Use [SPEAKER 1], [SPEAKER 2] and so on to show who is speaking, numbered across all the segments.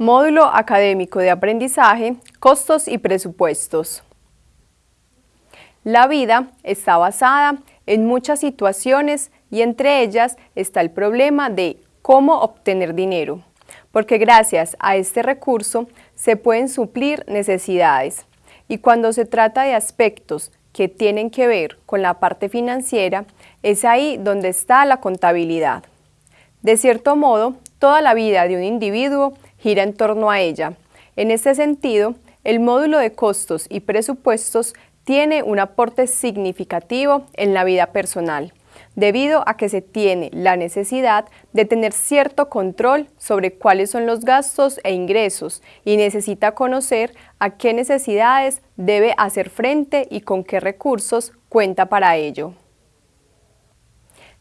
[SPEAKER 1] Módulo Académico de Aprendizaje, Costos y Presupuestos. La vida está basada en muchas situaciones y entre ellas está el problema de cómo obtener dinero, porque gracias a este recurso se pueden suplir necesidades. Y cuando se trata de aspectos que tienen que ver con la parte financiera, es ahí donde está la contabilidad. De cierto modo, toda la vida de un individuo gira en torno a ella. En este sentido, el módulo de costos y presupuestos tiene un aporte significativo en la vida personal, debido a que se tiene la necesidad de tener cierto control sobre cuáles son los gastos e ingresos y necesita conocer a qué necesidades debe hacer frente y con qué recursos cuenta para ello.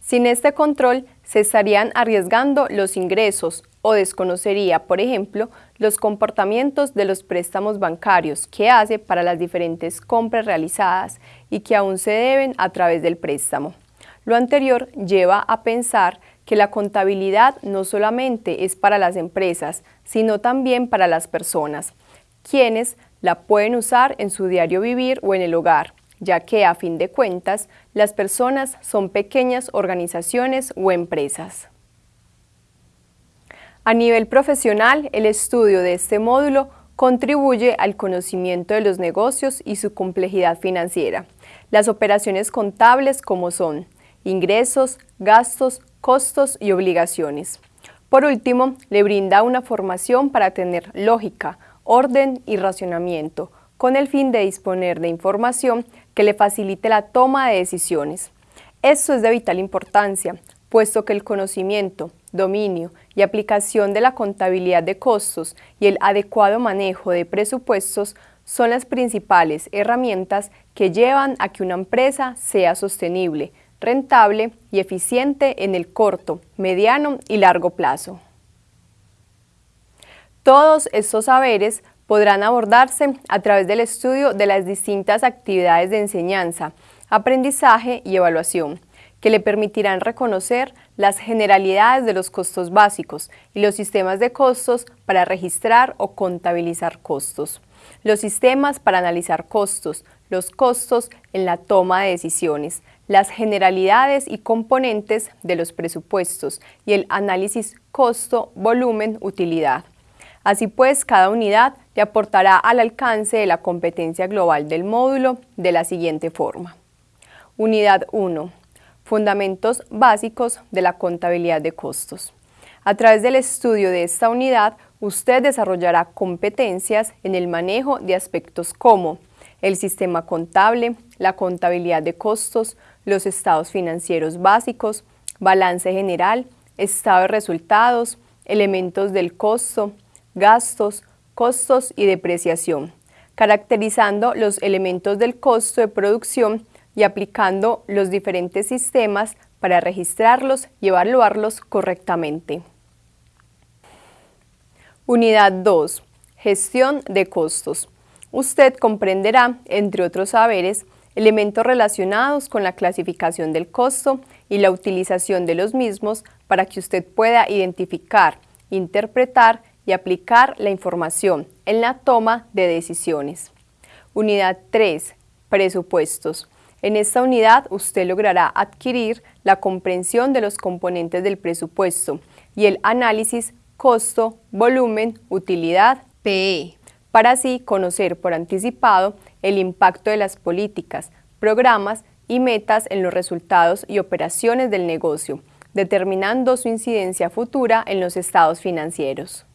[SPEAKER 1] Sin este control, se estarían arriesgando los ingresos o desconocería, por ejemplo, los comportamientos de los préstamos bancarios que hace para las diferentes compras realizadas y que aún se deben a través del préstamo. Lo anterior lleva a pensar que la contabilidad no solamente es para las empresas, sino también para las personas, quienes la pueden usar en su diario vivir o en el hogar, ya que a fin de cuentas las personas son pequeñas organizaciones o empresas. A nivel profesional, el estudio de este módulo contribuye al conocimiento de los negocios y su complejidad financiera. Las operaciones contables como son ingresos, gastos, costos y obligaciones. Por último, le brinda una formación para tener lógica, orden y racionamiento, con el fin de disponer de información que le facilite la toma de decisiones. Esto es de vital importancia, puesto que el conocimiento, dominio y aplicación de la contabilidad de costos y el adecuado manejo de presupuestos son las principales herramientas que llevan a que una empresa sea sostenible, rentable y eficiente en el corto, mediano y largo plazo. Todos estos saberes podrán abordarse a través del estudio de las distintas actividades de enseñanza, aprendizaje y evaluación, que le permitirán reconocer las generalidades de los costos básicos y los sistemas de costos para registrar o contabilizar costos, los sistemas para analizar costos, los costos en la toma de decisiones, las generalidades y componentes de los presupuestos y el análisis costo-volumen-utilidad. Así pues, cada unidad le aportará al alcance de la competencia global del módulo de la siguiente forma. Unidad 1 Fundamentos básicos de la contabilidad de costos. A través del estudio de esta unidad, usted desarrollará competencias en el manejo de aspectos como el sistema contable, la contabilidad de costos, los estados financieros básicos, balance general, estado de resultados, elementos del costo, gastos, costos y depreciación, caracterizando los elementos del costo de producción y aplicando los diferentes sistemas para registrarlos y evaluarlos correctamente. Unidad 2. Gestión de costos. Usted comprenderá, entre otros saberes, elementos relacionados con la clasificación del costo y la utilización de los mismos para que usted pueda identificar, interpretar y aplicar la información en la toma de decisiones. Unidad 3. Presupuestos. En esta unidad usted logrará adquirir la comprensión de los componentes del presupuesto y el análisis costo, volumen, utilidad, PE, para así conocer por anticipado el impacto de las políticas, programas y metas en los resultados y operaciones del negocio, determinando su incidencia futura en los estados financieros.